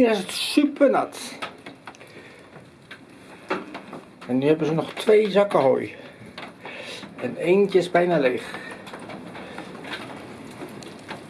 Hier is het super nat. En nu hebben ze nog twee zakken hooi. En eentje is bijna leeg.